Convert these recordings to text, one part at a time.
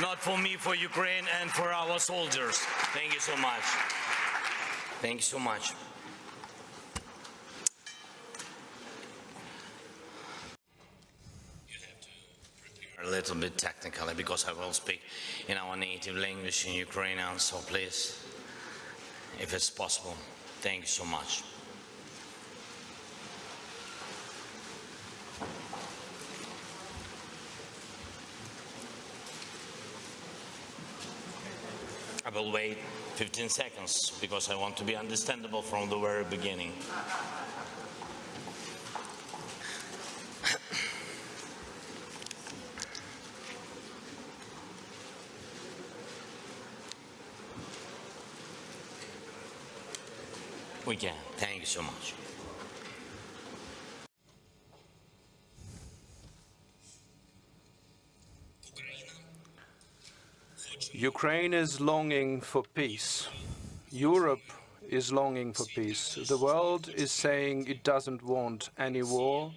not for me, for Ukraine and for our soldiers. Thank you so much. Thank you so much. a little bit technically because I will speak in our native language in Ukrainian, so please, if it's possible, thank you so much. Will wait 15 seconds because I want to be understandable from the very beginning. We can. Thank you so much. Ukraine is longing for peace. Europe is longing for peace. The world is saying it doesn't want any war,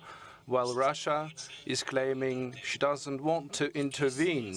while Russia is claiming she doesn't want to intervene.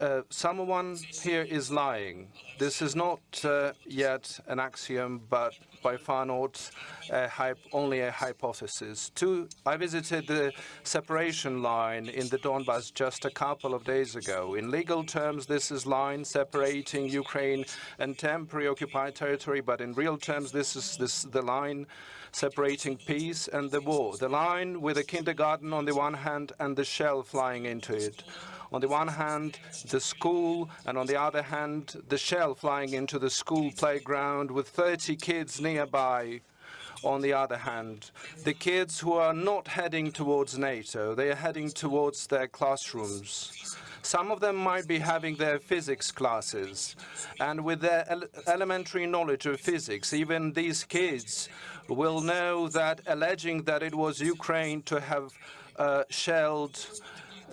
Uh, someone here is lying. This is not uh, yet an axiom, but by far not a only a hypothesis. Two, I visited the separation line in the Donbass just a couple of days ago. In legal terms, this is line separating Ukraine and temporary occupied territory, but in real terms, this is this, the line separating peace and the war. The line with a kindergarten on the one hand and the shell flying into it on the one hand, the school, and on the other hand, the shell flying into the school playground with 30 kids nearby on the other hand. The kids who are not heading towards NATO, they are heading towards their classrooms. Some of them might be having their physics classes, and with their ele elementary knowledge of physics, even these kids will know that alleging that it was Ukraine to have uh, shelled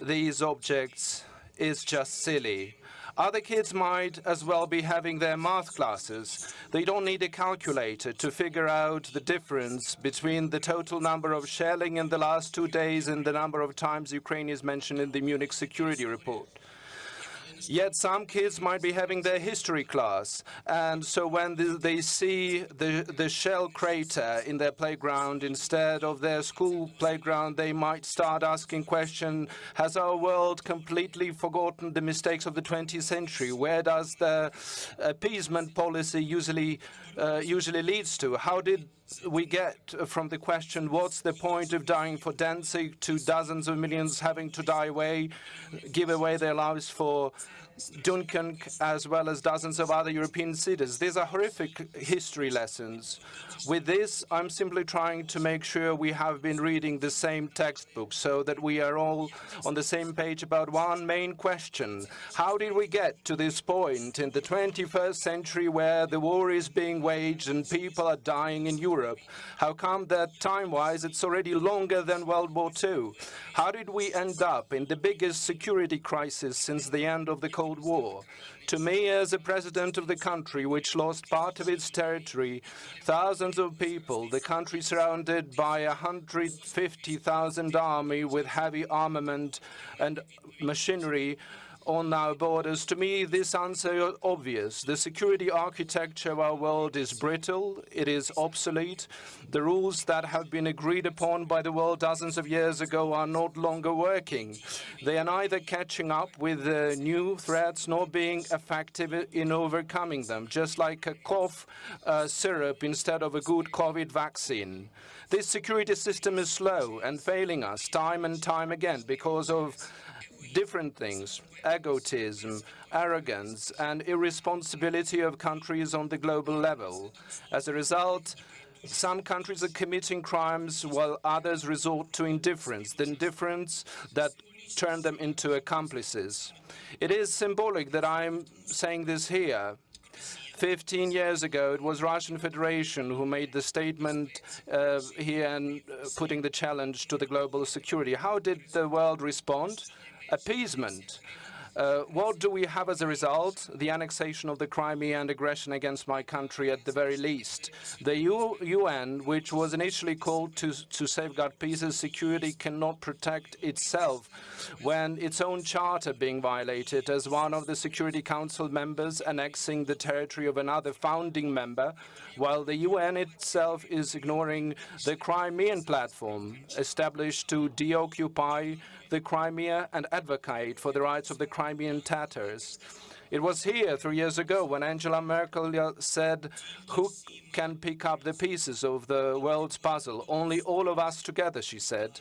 these objects is just silly. Other kids might as well be having their math classes. They don't need a calculator to figure out the difference between the total number of shelling in the last two days and the number of times Ukraine is mentioned in the Munich Security Report. Yet some kids might be having their history class, and so when they see the, the shell crater in their playground instead of their school playground, they might start asking questions, has our world completely forgotten the mistakes of the 20th century? Where does the uh, appeasement policy usually, uh, usually leads to? How did we get from the question, what's the point of dying for Danzig, to dozens of millions having to die away, give away their lives for Dunkirk, as well as dozens of other European cities. These are horrific history lessons. With this, I'm simply trying to make sure we have been reading the same textbook so that we are all on the same page about one main question. How did we get to this point in the 21st century where the war is being waged and people are dying in Europe? How come that time-wise it's already longer than World War II? How did we end up in the biggest security crisis since the end of the Cold Cold War. To me, as a president of the country which lost part of its territory, thousands of people, the country surrounded by a 150,000 army with heavy armament and machinery, on our borders. To me, this answer is obvious. The security architecture of our world is brittle, it is obsolete. The rules that have been agreed upon by the world dozens of years ago are not longer working. They are neither catching up with the new threats nor being effective in overcoming them, just like a cough uh, syrup instead of a good COVID vaccine. This security system is slow and failing us time and time again because of different things, egotism, arrogance, and irresponsibility of countries on the global level. As a result, some countries are committing crimes while others resort to indifference, the indifference that turn them into accomplices. It is symbolic that I'm saying this here. 15 years ago, it was Russian Federation who made the statement uh, here and uh, putting the challenge to the global security. How did the world respond? Appeasement. Uh, what do we have as a result? The annexation of the Crimea and aggression against my country at the very least. The U UN, which was initially called to, to safeguard peace and security, cannot protect itself when its own charter being violated as one of the Security Council members annexing the territory of another founding member, while the UN itself is ignoring the Crimean platform established to deoccupy the Crimea and advocate for the rights of the Crimean Tatars. It was here three years ago when Angela Merkel uh, said, who can pick up the pieces of the world's puzzle? Only all of us together, she said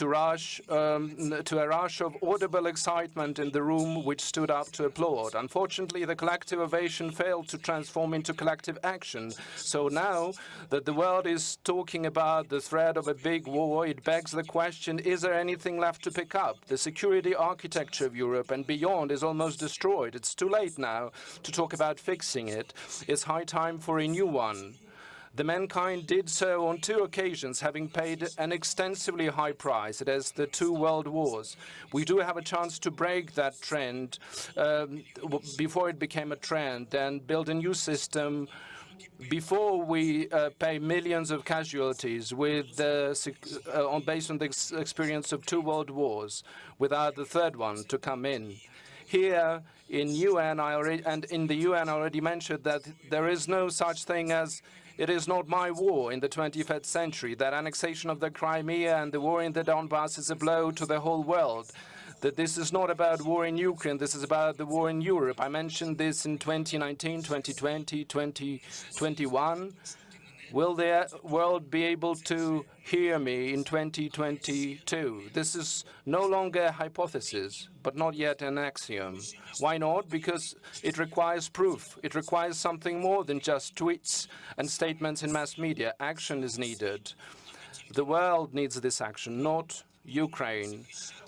to, rush, um, to a rush of audible excitement in the room which stood up to applaud. Unfortunately, the collective ovation failed to transform into collective action. So now that the world is talking about the threat of a big war, it begs the question, is there anything left to pick up? The security architecture of Europe and beyond is almost destroyed. It's too late now to talk about fixing it. It's high time for a new one. The mankind did so on two occasions, having paid an extensively high price. It is the two world wars. We do have a chance to break that trend um, before it became a trend and build a new system before we uh, pay millions of casualties with uh, on, based on the ex experience of two world wars, without the third one to come in. Here in UN, I already, and in the UN, I already mentioned that there is no such thing as it is not my war in the 21st century. That annexation of the Crimea and the war in the Donbass is a blow to the whole world. That this is not about war in Ukraine, this is about the war in Europe. I mentioned this in 2019, 2020, 2021. Will the uh, world be able to hear me in 2022? This is no longer a hypothesis, but not yet an axiom. Why not? Because it requires proof. It requires something more than just tweets and statements in mass media. Action is needed. The world needs this action, not Ukraine.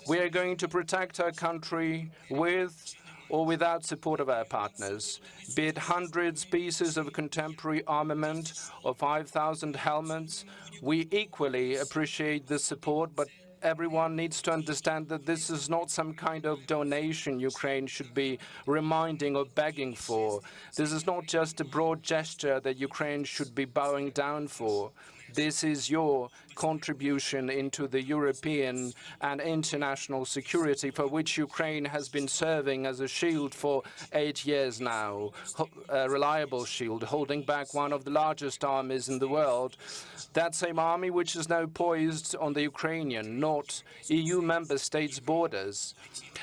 We are going to protect our country with or without support of our partners, be it hundreds pieces of contemporary armament or 5,000 helmets. We equally appreciate the support, but everyone needs to understand that this is not some kind of donation Ukraine should be reminding or begging for. This is not just a broad gesture that Ukraine should be bowing down for. This is your contribution into the European and international security for which Ukraine has been serving as a shield for eight years now, a reliable shield, holding back one of the largest armies in the world. That same army which is now poised on the Ukrainian, not EU member states' borders.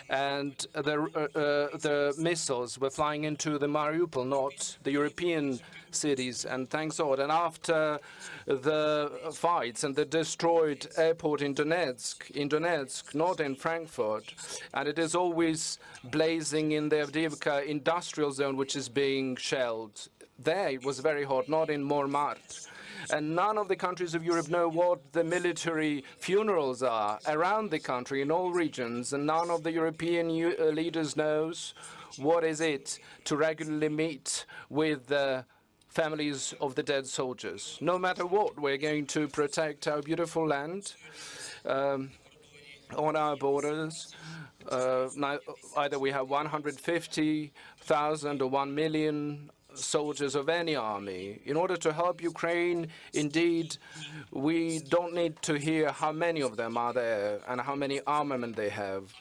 And the, uh, uh, the missiles were flying into the Mariupol, not the European cities, and thanks God. And after the fights and the destroyed airport in Donetsk, in Donetsk, not in Frankfurt, and it is always blazing in the Avdiivka industrial zone, which is being shelled. There it was very hot, not in Montmartre. And none of the countries of Europe know what the military funerals are around the country in all regions, and none of the European uh, leaders knows what is it to regularly meet with the families of the dead soldiers. No matter what, we're going to protect our beautiful land um, on our borders. Uh, either we have 150,000 or 1 million soldiers of any army. In order to help Ukraine, indeed, we don't need to hear how many of them are there and how many armament they have.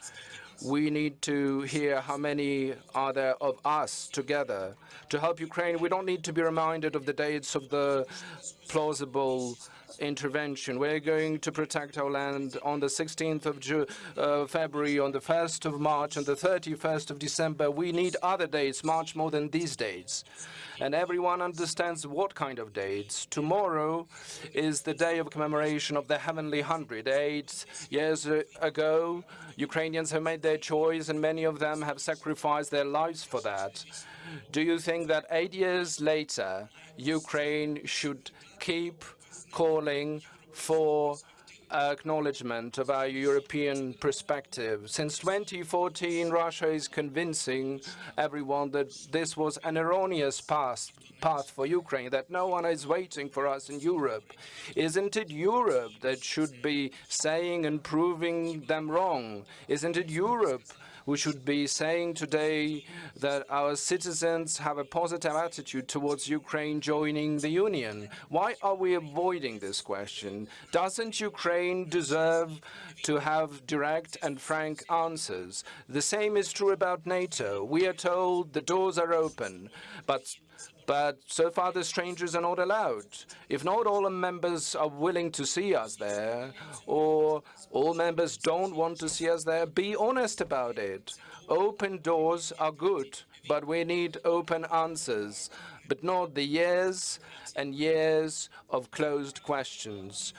We need to hear how many are there of us together to help Ukraine. We don't need to be reminded of the dates of the plausible intervention. We're going to protect our land on the 16th of Ju uh, February, on the 1st of March, and the 31st of December. We need other dates, much more than these dates. And everyone understands what kind of dates. Tomorrow is the day of commemoration of the Heavenly Hundred. Eight years ago, Ukrainians have made their choice, and many of them have sacrificed their lives for that. Do you think that eight years later, Ukraine should keep calling for acknowledgement of our European perspective. Since 2014, Russia is convincing everyone that this was an erroneous path, path for Ukraine, that no one is waiting for us in Europe. Isn't it Europe that should be saying and proving them wrong? Isn't it Europe We should be saying today that our citizens have a positive attitude towards Ukraine joining the Union. Why are we avoiding this question? Doesn't Ukraine deserve to have direct and frank answers? The same is true about NATO. We are told the doors are open, but but so far the strangers are not allowed. If not all members are willing to see us there, or all members don't want to see us there, be honest about it. Open doors are good, but we need open answers, but not the years and years of closed questions.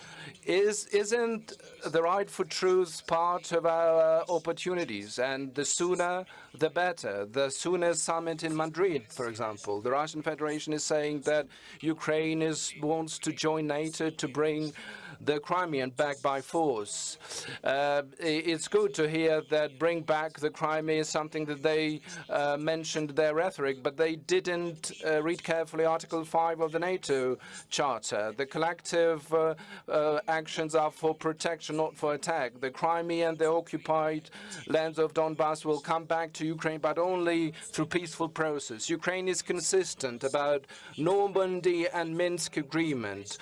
Is, isn't the right for truth part of our opportunities? And the sooner, the better. The sooner summit in Madrid, for example. The Russian Federation is saying that Ukraine is, wants to join NATO to bring the Crimean back by force. Uh, it's good to hear that bring back the Crimea is something that they uh, mentioned their rhetoric, but they didn't uh, read carefully Article 5 of the NATO Charter. The collective uh, uh, actions are for protection, not for attack. The Crimea and the occupied lands of Donbass will come back to Ukraine, but only through peaceful process. Ukraine is consistent about Normandy and Minsk agreement.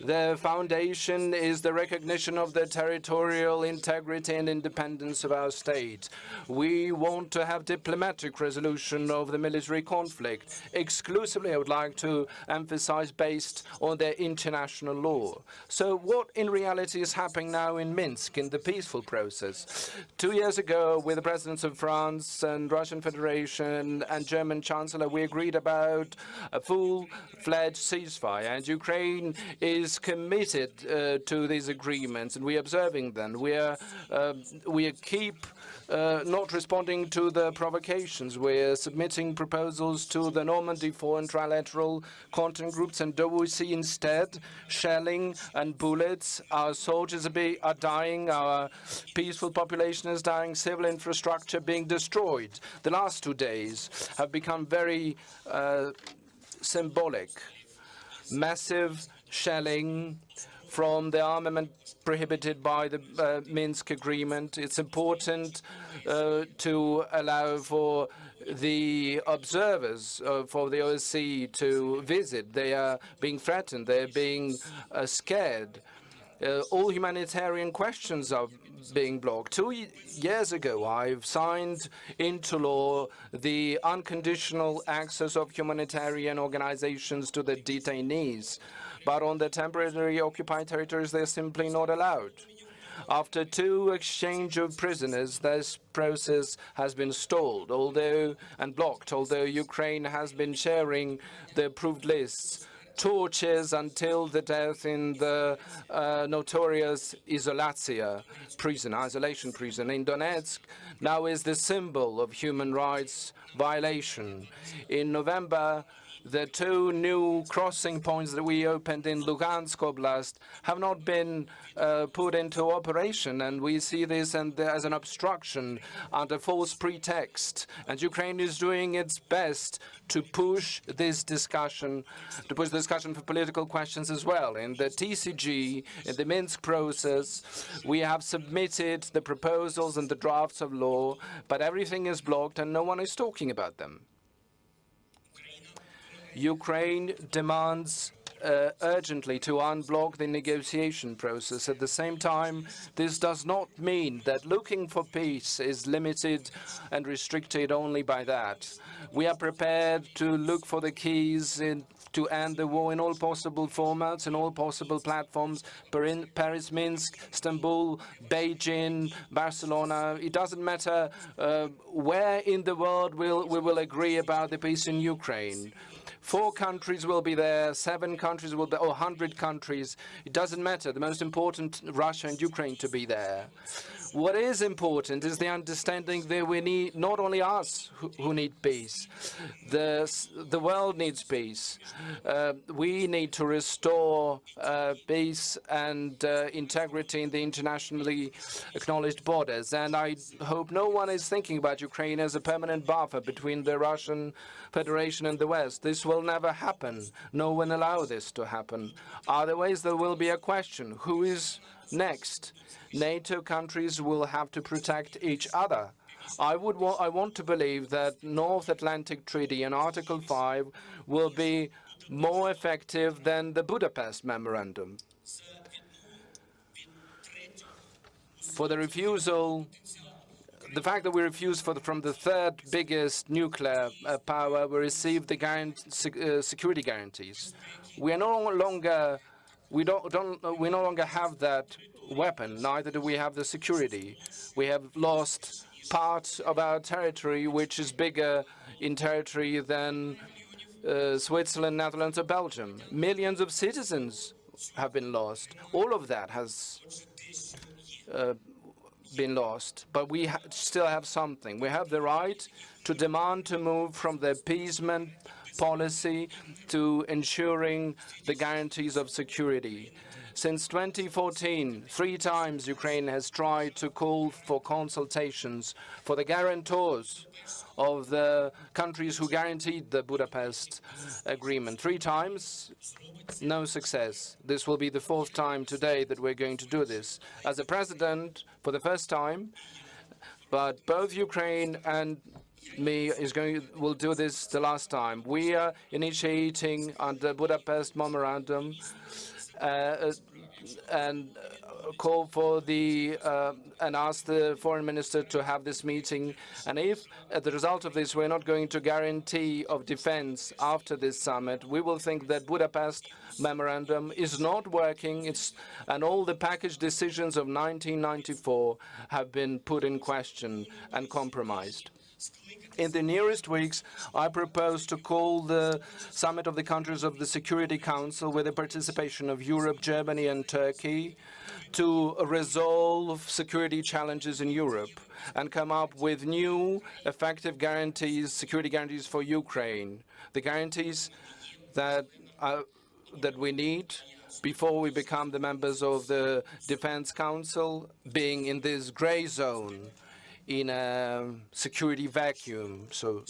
The foundation is the recognition of the territorial integrity and independence of our state. We want to have diplomatic resolution of the military conflict, exclusively, I would like to emphasize, based on the international law. So what in reality is happening now in Minsk in the peaceful process? Two years ago, with the presidents of France and Russian Federation and German Chancellor, we agreed about a full-fledged ceasefire, and Ukraine is committed uh, to these agreements, and we're observing them. We are uh, we keep uh, not responding to the provocations. We're submitting proposals to the Normandy Four and trilateral contact groups, and do we see instead shelling and bullets? Our soldiers are, be, are dying, our peaceful population is dying, civil infrastructure being destroyed. The last two days have become very uh, symbolic. Massive shelling, from the armament prohibited by the uh, Minsk agreement. It's important uh, to allow for the observers uh, for the OSCE to visit. They are being threatened. They're being uh, scared. Uh, all humanitarian questions are being blocked. Two years ago, I've signed into law the unconditional access of humanitarian organizations to the detainees but on the temporarily occupied territories, they're simply not allowed. After two exchange of prisoners, this process has been stalled, although and blocked, although Ukraine has been sharing the approved lists tortures until the death in the uh, notorious Izolyatsia prison, isolation prison in Donetsk, now is the symbol of human rights violation. In November, the two new crossing points that we opened in Lugansk Oblast have not been uh, put into operation, and we see this as an obstruction under false pretext. And Ukraine is doing its best to push this discussion, to push the discussion for political questions as well. In the TCG, in the Minsk process, we have submitted the proposals and the drafts of law, but everything is blocked and no one is talking about them. Ukraine demands uh, urgently to unblock the negotiation process. At the same time, this does not mean that looking for peace is limited and restricted only by that. We are prepared to look for the keys in, to end the war in all possible formats, in all possible platforms, Paris, Minsk, Istanbul, Beijing, Barcelona. It doesn't matter uh, where in the world we'll, we will agree about the peace in Ukraine. Four countries will be there, seven countries will be, or 100 countries. It doesn't matter. The most important, Russia and Ukraine to be there. What is important is the understanding that we need not only us who, who need peace, the, the world needs peace. Uh, we need to restore uh, peace and uh, integrity in the internationally acknowledged borders. And I hope no one is thinking about Ukraine as a permanent buffer between the Russian Federation and the West. This will never happen. No one allow this to happen. Otherwise, there will be a question, who is next? NATO countries will have to protect each other. I would wa I want to believe that North Atlantic Treaty and Article 5 will be more effective than the Budapest Memorandum. For the refusal the fact that we refused the, from the third biggest nuclear uh, power, we received the uh, security guarantees. We are no longer, we don't, don't, we no longer have that weapon. Neither do we have the security. We have lost part of our territory, which is bigger in territory than uh, Switzerland, Netherlands, or Belgium. Millions of citizens have been lost. All of that has uh, been lost, but we ha still have something. We have the right to demand to move from the appeasement policy to ensuring the guarantees of security. Since 2014, three times Ukraine has tried to call for consultations for the guarantors of the countries who guaranteed the Budapest Agreement. Three times, no success. This will be the fourth time today that we're going to do this. As a president, for the first time, but both Ukraine and me is going will do this the last time. We are initiating under Budapest Memorandum uh, and call for the uh, and ask the foreign minister to have this meeting. And if, as a result of this, we're not going to guarantee of defense after this summit, we will think that Budapest memorandum is not working. It's and all the package decisions of 1994 have been put in question and compromised. In the nearest weeks, I propose to call the summit of the countries of the Security Council with the participation of Europe, Germany and Turkey to resolve security challenges in Europe and come up with new effective guarantees, security guarantees for Ukraine, the guarantees that, uh, that we need before we become the members of the Defense Council, being in this gray zone in a security vacuum, so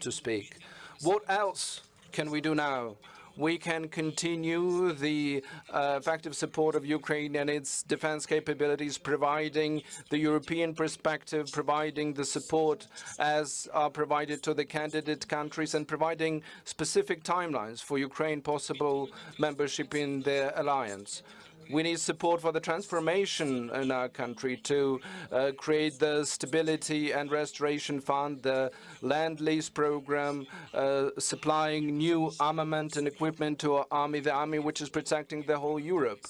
to speak. What else can we do now? We can continue the uh, effective support of Ukraine and its defense capabilities, providing the European perspective, providing the support as are provided to the candidate countries, and providing specific timelines for Ukraine possible membership in the alliance. We need support for the transformation in our country to uh, create the Stability and Restoration Fund, the Lend Lease Program, uh, supplying new armament and equipment to our army, the army which is protecting the whole Europe.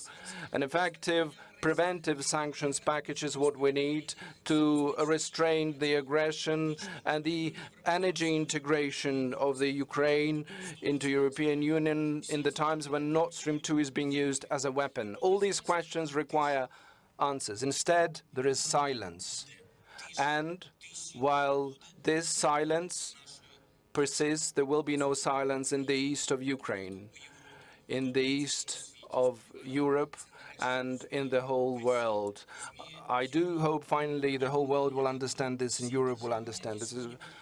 An effective preventive sanctions package is what we need to restrain the aggression and the energy integration of the Ukraine into European Union in the times when Nord Stream 2 is being used as a weapon. All these questions require answers. Instead, there is silence. And while this silence persists, there will be no silence in the east of Ukraine, in the east of Europe, and in the whole world. I do hope finally the whole world will understand this and Europe will understand this.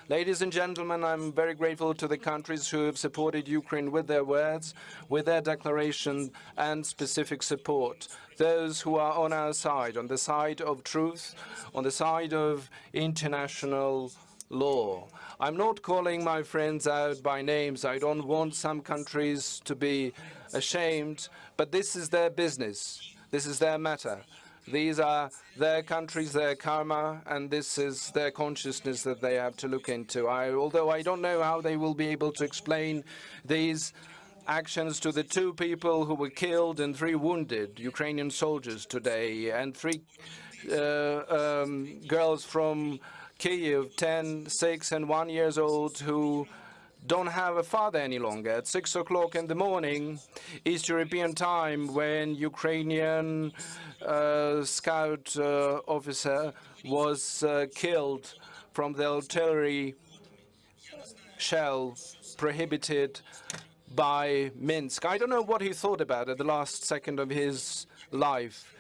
Ladies and gentlemen, I'm very grateful to the countries who have supported Ukraine with their words, with their declaration and specific support. Those who are on our side, on the side of truth, on the side of international law. I'm not calling my friends out by names. I don't want some countries to be ashamed, but this is their business. This is their matter. These are their countries, their karma, and this is their consciousness that they have to look into. I, although I don't know how they will be able to explain these actions to the two people who were killed and three wounded Ukrainian soldiers today, and three uh, um, girls from Kiev, 10, 6, and 1 years old, who don't have a father any longer. At 6 o'clock in the morning, East European time, when Ukrainian uh, scout uh, officer was uh, killed from the artillery shell prohibited by Minsk. I don't know what he thought about at the last second of his life.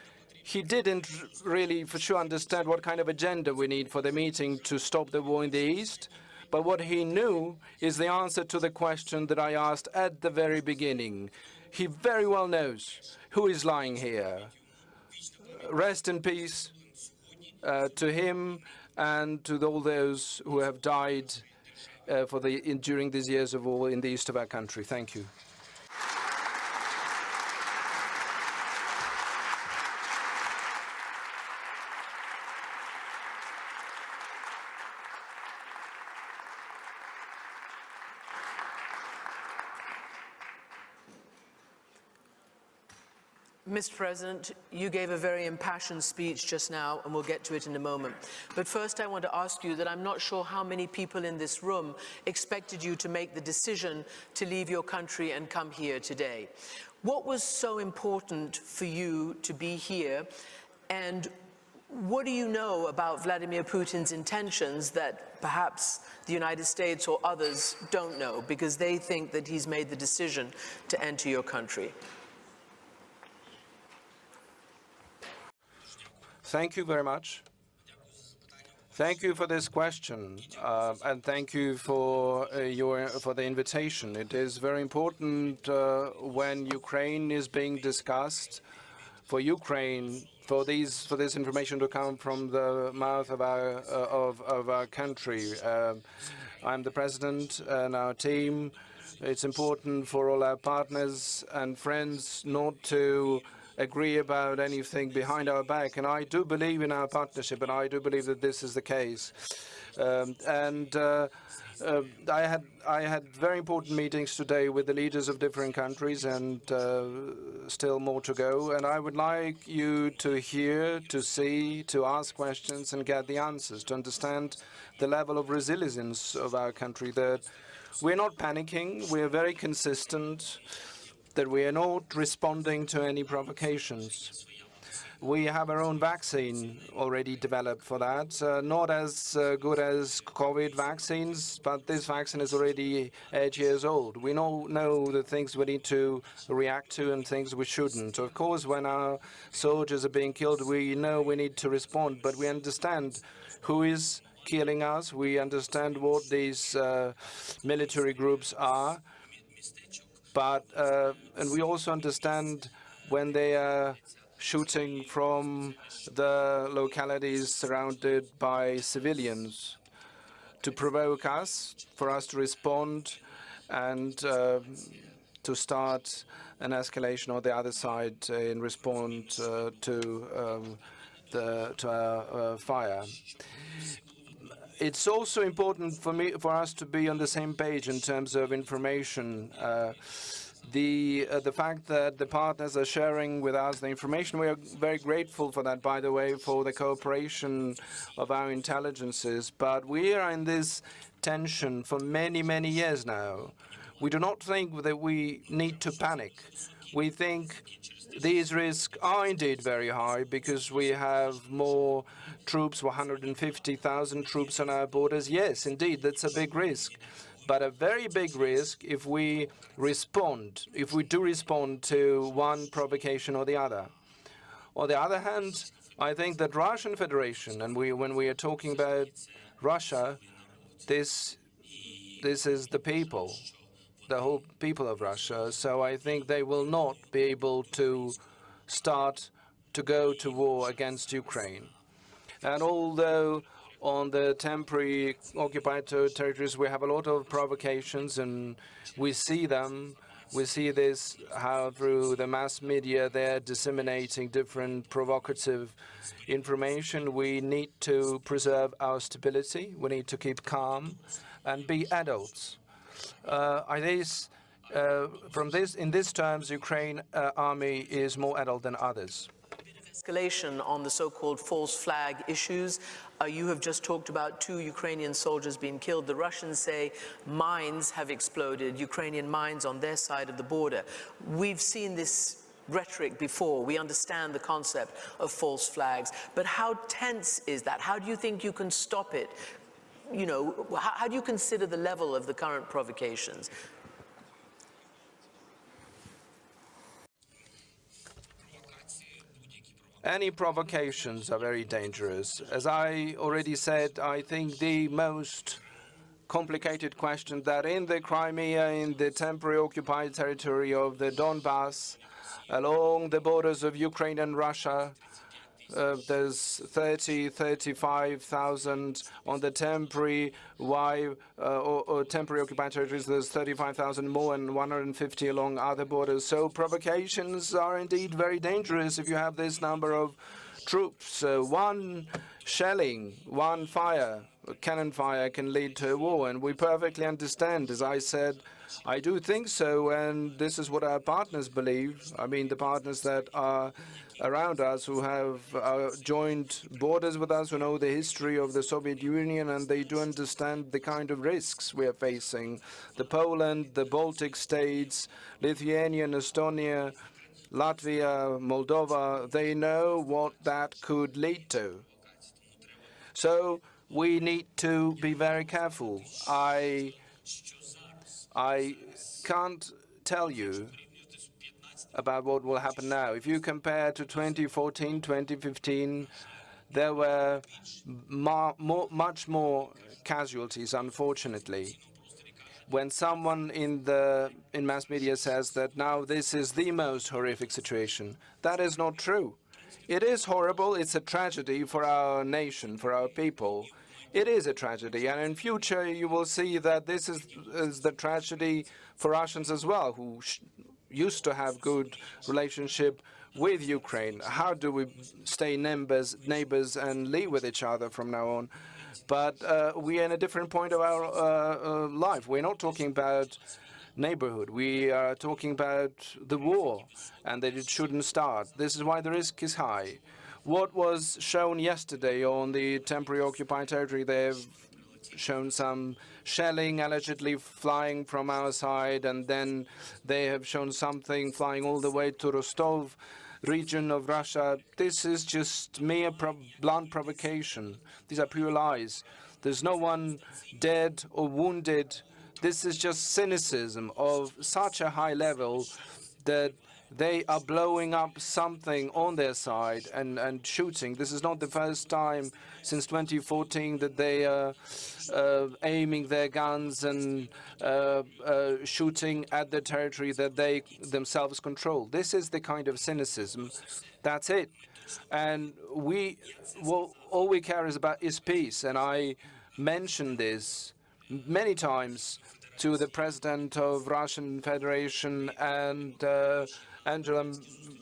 He didn't really for sure understand what kind of agenda we need for the meeting to stop the war in the East. But what he knew is the answer to the question that I asked at the very beginning. He very well knows who is lying here. Rest in peace uh, to him, and to all those who have died uh, for the, in, during these years of war in the east of our country. Thank you. Mr. President, you gave a very impassioned speech just now, and we'll get to it in a moment. But first, I want to ask you that I'm not sure how many people in this room expected you to make the decision to leave your country and come here today. What was so important for you to be here, and what do you know about Vladimir Putin's intentions that perhaps the United States or others don't know because they think that he's made the decision to enter your country? Thank you very much. Thank you for this question, uh, and thank you for uh, your for the invitation. It is very important uh, when Ukraine is being discussed for Ukraine for these for this information to come from the mouth of our uh, of of our country. Um, I'm the president and our team. It's important for all our partners and friends not to agree about anything behind our back. And I do believe in our partnership, and I do believe that this is the case. Um, and uh, uh, I had I had very important meetings today with the leaders of different countries, and uh, still more to go. And I would like you to hear, to see, to ask questions, and get the answers to understand the level of resilience of our country. That we're not panicking. We're very consistent that we are not responding to any provocations. We have our own vaccine already developed for that, uh, not as uh, good as COVID vaccines, but this vaccine is already eight years old. We know, know the things we need to react to and things we shouldn't. Of course, when our soldiers are being killed, we know we need to respond, but we understand who is killing us. We understand what these uh, military groups are. But uh, and we also understand when they are shooting from the localities surrounded by civilians. To provoke us, for us to respond and uh, to start an escalation on the other side in response uh, to um, the to our uh, fire it's also important for me for us to be on the same page in terms of information. Uh, the uh, the fact that the partners are sharing with us the information, we are very grateful for that, by the way, for the cooperation of our intelligences. But we are in this tension for many, many years now. We do not think that we need to panic. We think these risks are indeed very high because we have more troops, 150,000 troops on our borders. Yes, indeed, that's a big risk. But a very big risk if we respond, if we do respond to one provocation or the other. On the other hand, I think that Russian Federation, and we, when we are talking about Russia, this, this is the people the whole people of Russia. So I think they will not be able to start to go to war against Ukraine. And although on the temporary occupied territories we have a lot of provocations and we see them, we see this how through the mass media they're disseminating different provocative information. We need to preserve our stability. We need to keep calm and be adults are these, uh, from this, in these terms, Ukraine uh, army is more adult than others? Escalation on the so-called false flag issues. Uh, you have just talked about two Ukrainian soldiers being killed. The Russians say mines have exploded, Ukrainian mines on their side of the border. We've seen this rhetoric before. We understand the concept of false flags. But how tense is that? How do you think you can stop it you know, how, how do you consider the level of the current provocations? Any provocations are very dangerous. As I already said, I think the most complicated question that in the Crimea, in the temporary occupied territory of the Donbass, along the borders of Ukraine and Russia, uh, there's 30, 35,000 on the temporary, why, uh, or, or temporary occupied territories, there's 35,000 more and 150 along other borders. So provocations are indeed very dangerous if you have this number of troops. Uh, one shelling, one fire, cannon fire can lead to a war, and we perfectly understand. As I said, I do think so, and this is what our partners believe. I mean, the partners that are around us who have uh, joined borders with us, who know the history of the Soviet Union, and they do understand the kind of risks we are facing. The Poland, the Baltic states, Lithuania, Estonia, Latvia, Moldova, they know what that could lead to. So we need to be very careful. I, I can't tell you about what will happen now. If you compare to 2014, 2015, there were more, much more casualties, unfortunately. When someone in the in mass media says that now this is the most horrific situation, that is not true. It is horrible. It's a tragedy for our nation, for our people. It is a tragedy, and in future you will see that this is, is the tragedy for Russians as well, who used to have good relationship with Ukraine. How do we stay neighbors, neighbors and live with each other from now on? But uh, we are in a different point of our uh, uh, life. We're not talking about neighborhood. We are talking about the war and that it shouldn't start. This is why the risk is high. What was shown yesterday on the temporary occupied territory, they've shown some shelling allegedly flying from our side, and then they have shown something flying all the way to Rostov region of Russia. This is just mere pro blunt provocation. These are pure lies. There's no one dead or wounded. This is just cynicism of such a high level that they are blowing up something on their side and, and shooting. This is not the first time since 2014 that they are uh, aiming their guns and uh, uh, shooting at the territory that they themselves control. This is the kind of cynicism. That's it. And we, well, all we care is about is peace. And I mentioned this many times to the president of Russian Federation and uh, Angela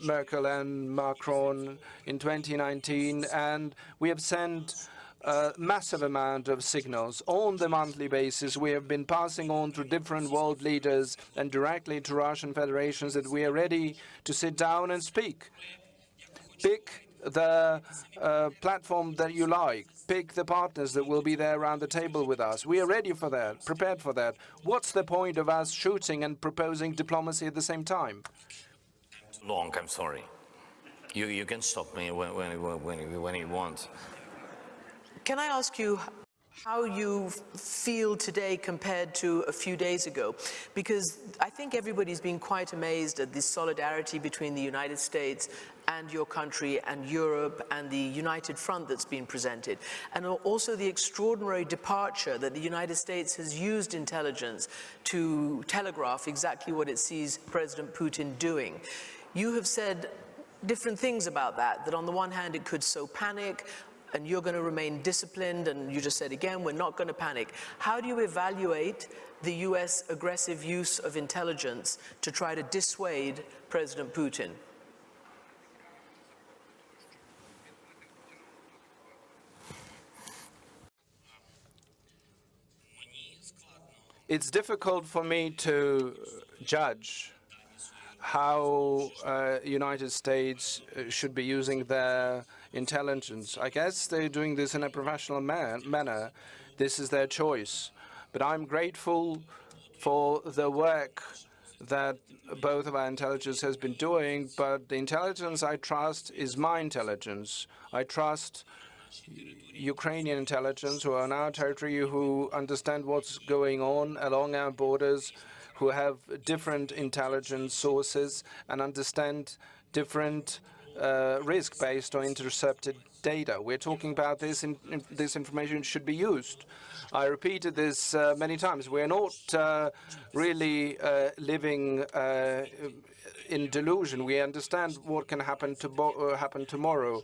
Merkel and Macron in 2019, and we have sent a massive amount of signals. On the monthly basis, we have been passing on to different world leaders and directly to Russian federations that we are ready to sit down and speak. Pick the uh, platform that you like. Pick the partners that will be there around the table with us. We are ready for that, prepared for that. What's the point of us shooting and proposing diplomacy at the same time? long, I'm sorry. You, you can stop me when, when, when, when you want. Can I ask you how you feel today compared to a few days ago? Because I think everybody's been quite amazed at the solidarity between the United States and your country and Europe and the united front that's been presented. And also the extraordinary departure that the United States has used intelligence to telegraph exactly what it sees President Putin doing. You have said different things about that, that on the one hand it could sow panic, and you're going to remain disciplined, and you just said again, we're not going to panic. How do you evaluate the US aggressive use of intelligence to try to dissuade President Putin? It's difficult for me to judge how uh, United States should be using their intelligence. I guess they're doing this in a professional man manner. This is their choice. But I'm grateful for the work that both of our intelligence has been doing, but the intelligence I trust is my intelligence. I trust Ukrainian intelligence who are on our territory, who understand what's going on along our borders, who have different intelligence sources and understand different uh, risk based on intercepted data. We're talking about this, in, in, this information should be used. I repeated this uh, many times. We're not uh, really uh, living uh, in delusion. We understand what can happen, to uh, happen tomorrow.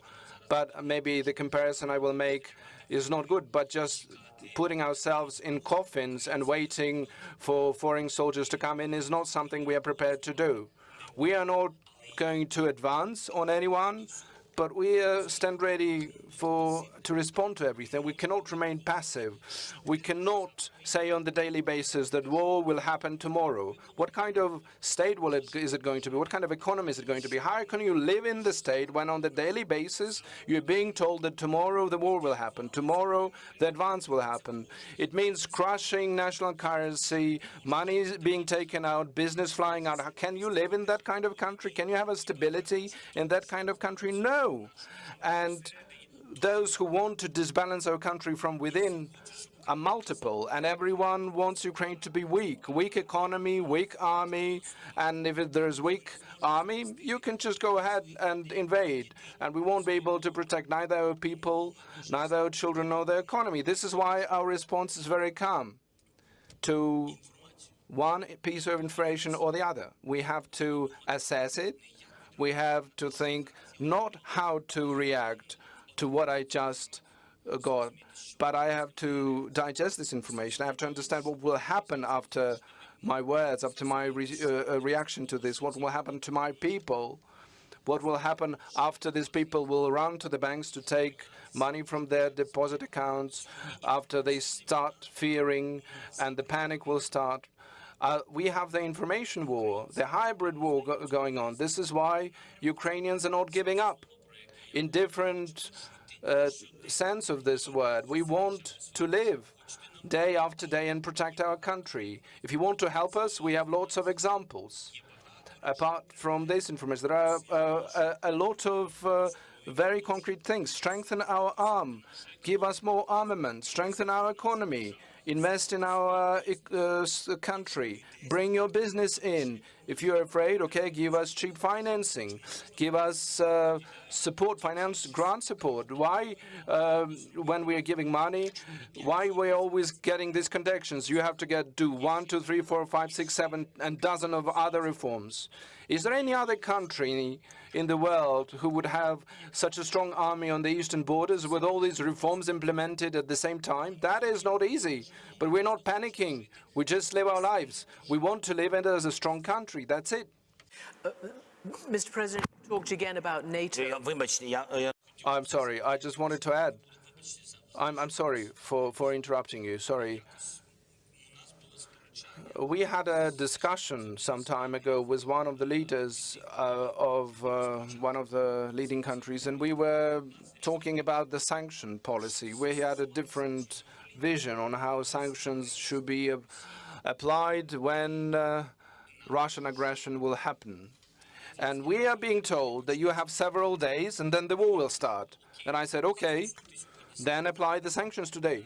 but maybe the comparison I will make is not good, but just putting ourselves in coffins and waiting for foreign soldiers to come in is not something we are prepared to do. We are not going to advance on anyone, but we uh, stand ready for to respond to everything. We cannot remain passive. We cannot say on the daily basis that war will happen tomorrow. What kind of state will it, is it going to be? What kind of economy is it going to be? How can you live in the state when on the daily basis you're being told that tomorrow the war will happen, tomorrow the advance will happen? It means crushing national currency, money being taken out, business flying out. How can you live in that kind of country? Can you have a stability in that kind of country? No. And those who want to disbalance our country from within are multiple, and everyone wants Ukraine to be weak. Weak economy, weak army, and if there's weak army, you can just go ahead and invade, and we won't be able to protect neither our people, neither our children, nor the economy. This is why our response is very calm to one piece of information or the other. We have to assess it, we have to think not how to react to what I just uh, got, but I have to digest this information. I have to understand what will happen after my words, after my re uh, uh, reaction to this, what will happen to my people, what will happen after these people will run to the banks to take money from their deposit accounts, after they start fearing and the panic will start. Uh, we have the information war, the hybrid war go going on. This is why Ukrainians are not giving up. In different uh, sense of this word, we want to live day after day and protect our country. If you want to help us, we have lots of examples. Apart from this information, there are uh, a, a, lot of uh, very concrete things. Strengthen our arm, give us more armament, strengthen our economy, invest in our uh, country, bring your business in. If you're afraid, okay, give us cheap financing, give us uh, support, finance, grant support. Why, um, when we are giving money, why we're always getting these conditions? You have to get do one, two, three, four, five, six, seven, and dozen of other reforms. Is there any other country in the world who would have such a strong army on the eastern borders with all these reforms implemented at the same time? That is not easy. But we're not panicking. We just live our lives. We want to live as a strong country. That's it. Uh, Mr. President, you talked again about NATO. I'm sorry. I just wanted to add. I'm, I'm sorry for, for interrupting you. Sorry. We had a discussion some time ago with one of the leaders uh, of uh, one of the leading countries, and we were talking about the sanction policy. We had a different vision on how sanctions should be applied when uh, Russian aggression will happen. And we are being told that you have several days and then the war will start. And I said, okay, then apply the sanctions today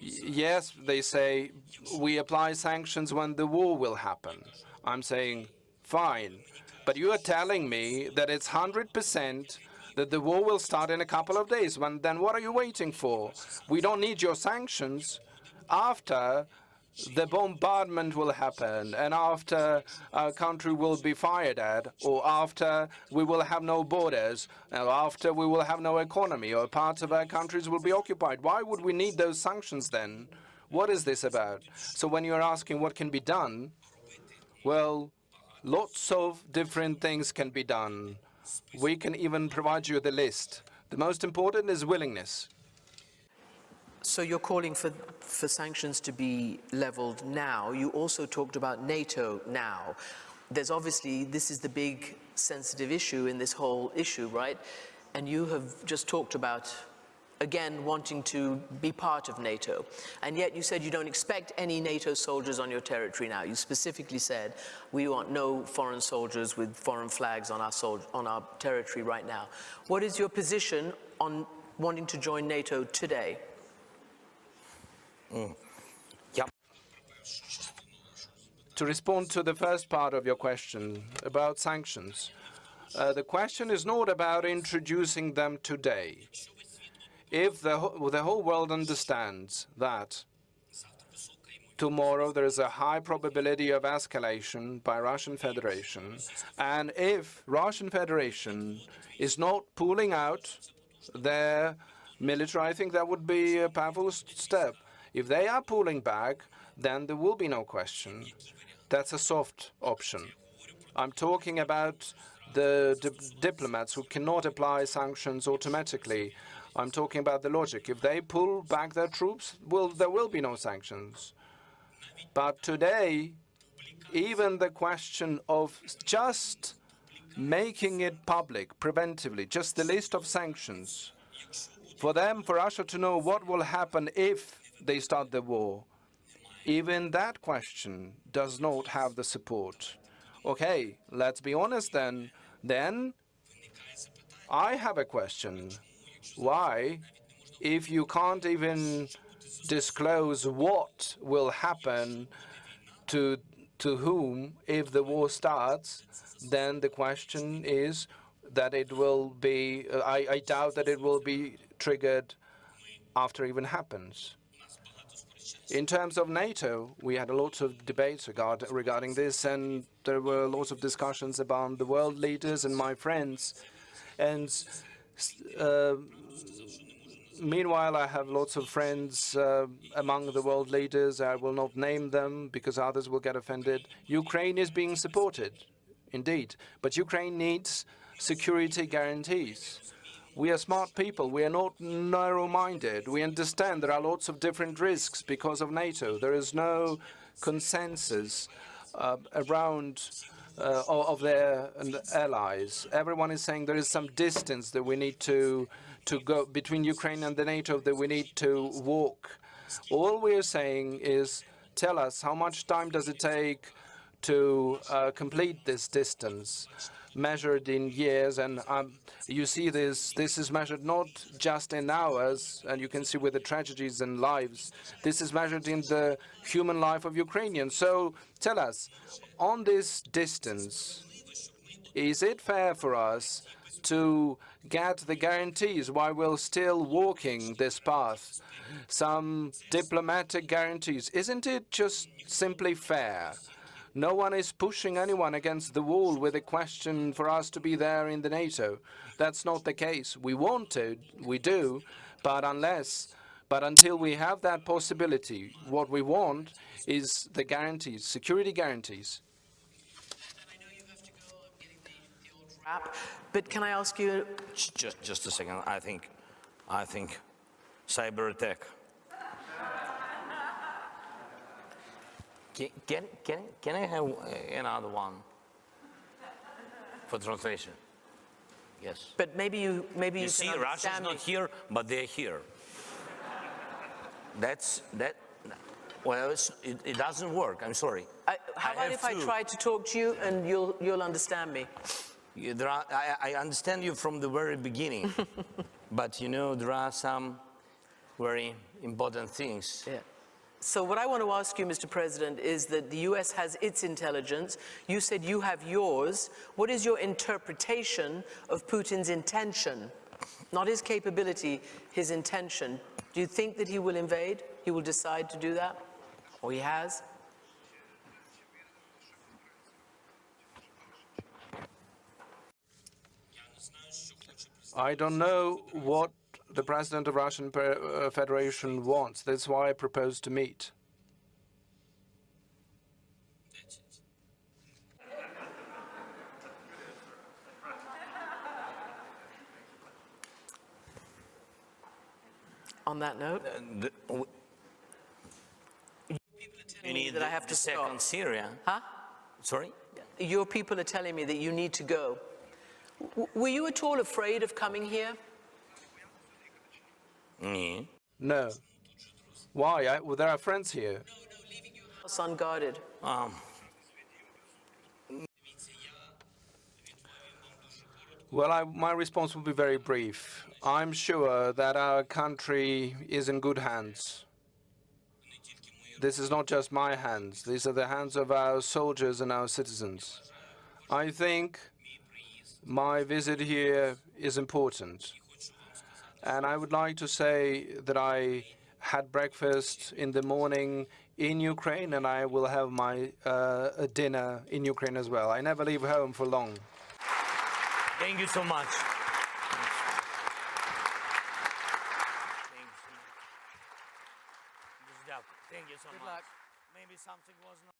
yes, they say, we apply sanctions when the war will happen. I'm saying, fine. But you are telling me that it's 100% that the war will start in a couple of days. When, then what are you waiting for? We don't need your sanctions after the bombardment will happen and after our country will be fired at or after we will have no borders or after we will have no economy or parts of our countries will be occupied. Why would we need those sanctions then? What is this about? So when you're asking what can be done, well, lots of different things can be done. We can even provide you the list. The most important is willingness. So you're calling for, for sanctions to be leveled now. You also talked about NATO now. There's obviously, this is the big sensitive issue in this whole issue, right? And you have just talked about, again, wanting to be part of NATO. And yet you said you don't expect any NATO soldiers on your territory now. You specifically said, we want no foreign soldiers with foreign flags on our, on our territory right now. What is your position on wanting to join NATO today? Mm. To respond to the first part of your question about sanctions, uh, the question is not about introducing them today. If the, the whole world understands that tomorrow there is a high probability of escalation by Russian Federation. And if Russian Federation is not pulling out their military, I think that would be a powerful step. If they are pulling back, then there will be no question. That's a soft option. I'm talking about the di diplomats who cannot apply sanctions automatically. I'm talking about the logic. If they pull back their troops, well, there will be no sanctions. But today, even the question of just making it public preventively, just the list of sanctions, for them, for Russia to know what will happen if they start the war, even that question does not have the support. Okay, let's be honest then. Then I have a question. Why, if you can't even disclose what will happen to to whom if the war starts, then the question is that it will be, uh, I, I doubt that it will be triggered after it even happens. In terms of NATO, we had a lot of debates regard, regarding this, and there were lots of discussions about the world leaders and my friends. And uh, meanwhile, I have lots of friends uh, among the world leaders. I will not name them because others will get offended. Ukraine is being supported, indeed, but Ukraine needs security guarantees. We are smart people. We are not narrow-minded. We understand there are lots of different risks because of NATO. There is no consensus uh, around uh, of their allies. Everyone is saying there is some distance that we need to to go between Ukraine and the NATO that we need to walk. All we are saying is tell us how much time does it take to uh, complete this distance measured in years, and um, you see this, this is measured not just in hours, and you can see with the tragedies and lives, this is measured in the human life of Ukrainians. So tell us, on this distance, is it fair for us to get the guarantees while we're still walking this path? Some diplomatic guarantees. Isn't it just simply fair no one is pushing anyone against the wall with a question for us to be there in the NATO. That's not the case. We want to, we do, but unless, but until we have that possibility, what we want is the guarantees, security guarantees. But can I ask you? Just, just a second. I think, I think, cyber attack Can, can, can I have another one for translation? Yes. But maybe you, maybe you, you see, Russia's not here, but they're here. That's that. Well, it, it, doesn't work. I'm sorry. I, how I about if I try to talk to you and you'll you'll understand me? Are, I, I, understand you from the very beginning, but you know there are some very important things. Yeah. So what I want to ask you, Mr. President, is that the US has its intelligence. You said you have yours. What is your interpretation of Putin's intention? Not his capability, his intention. Do you think that he will invade? He will decide to do that? Or he has? I don't know what the President of Russian uh, Federation wants. That's why I propose to meet. On that note, uh, the, you need that I have to second Syria. Huh? Sorry? Your people are telling me that you need to go. W were you at all afraid of coming here? Mm. No. Why? I, well, there are friends here. No, no, leaving your house unguarded. Um. Well, I, my response will be very brief. I'm sure that our country is in good hands. This is not just my hands. These are the hands of our soldiers and our citizens. I think my visit here is important. And I would like to say that I had breakfast in the morning in Ukraine, and I will have my uh, dinner in Ukraine as well. I never leave home for long. Thank you so much.